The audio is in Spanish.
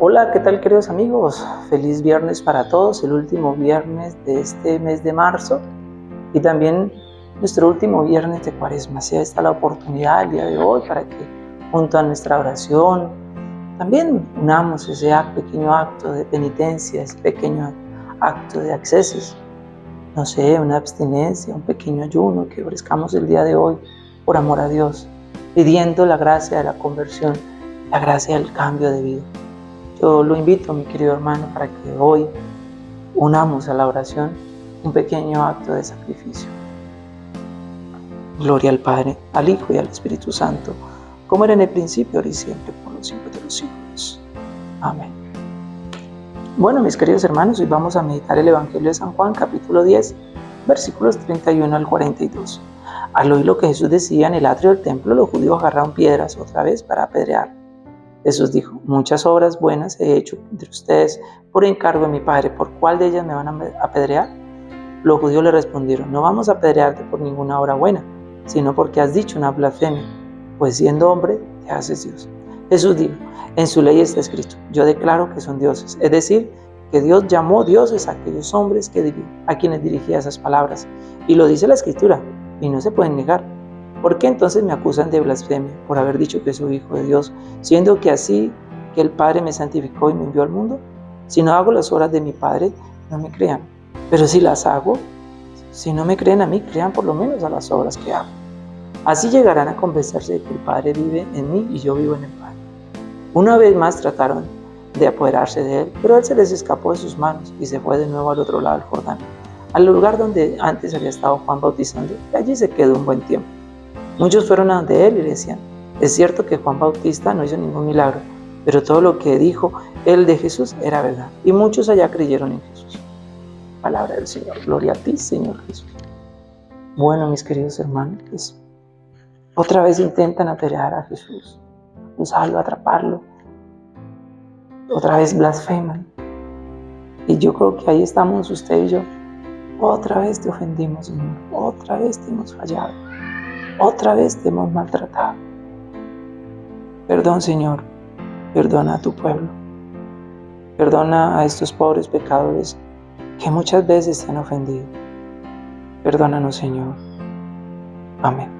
Hola, ¿qué tal queridos amigos? Feliz viernes para todos, el último viernes de este mes de marzo y también nuestro último viernes de cuaresma. Sea esta la oportunidad el día de hoy para que junto a nuestra oración también unamos ese pequeño acto de penitencia, ese pequeño acto de accesos. No sé, una abstinencia, un pequeño ayuno que ofrezcamos el día de hoy por amor a Dios, pidiendo la gracia de la conversión, la gracia del cambio de vida. Yo lo invito, mi querido hermano, para que hoy unamos a la oración un pequeño acto de sacrificio. Gloria al Padre, al Hijo y al Espíritu Santo, como era en el principio, ahora y siempre, por los siglos de los siglos. Amén. Bueno, mis queridos hermanos, hoy vamos a meditar el Evangelio de San Juan, capítulo 10, versículos 31 al 42. Al oír lo que Jesús decía en el atrio del templo, los judíos agarraron piedras otra vez para apedrear. Jesús dijo, muchas obras buenas he hecho entre ustedes por encargo de mi Padre, ¿por cuál de ellas me van a apedrear? Los judíos le respondieron, no vamos a apedrearte por ninguna obra buena, sino porque has dicho una blasfemia, pues siendo hombre te haces Dios. Jesús dijo, en su ley está escrito, yo declaro que son dioses, es decir, que Dios llamó dioses a aquellos hombres a quienes dirigía esas palabras. Y lo dice la escritura, y no se pueden negar. ¿Por qué entonces me acusan de blasfemia por haber dicho que soy hijo de Dios, siendo que así que el Padre me santificó y me envió al mundo? Si no hago las obras de mi Padre, no me crean. Pero si las hago, si no me creen a mí, crean por lo menos a las obras que hago. Así llegarán a convencerse de que el Padre vive en mí y yo vivo en el Padre. Una vez más trataron de apoderarse de él, pero él se les escapó de sus manos y se fue de nuevo al otro lado del Jordán, al lugar donde antes había estado Juan bautizando, y allí se quedó un buen tiempo. Muchos fueron a donde él y le decían, es cierto que Juan Bautista no hizo ningún milagro, pero todo lo que dijo él de Jesús era verdad. Y muchos allá creyeron en Jesús. Palabra del Señor. Gloria a ti, Señor Jesús. Bueno, mis queridos hermanos, otra vez intentan apedrear a Jesús, usarlo, atraparlo. Otra vez blasfeman. Y yo creo que ahí estamos usted y yo. Otra vez te ofendimos, Señor. Otra vez te hemos fallado otra vez te hemos maltratado. Perdón, Señor, perdona a tu pueblo. Perdona a estos pobres pecadores que muchas veces te han ofendido. Perdónanos, Señor. Amén.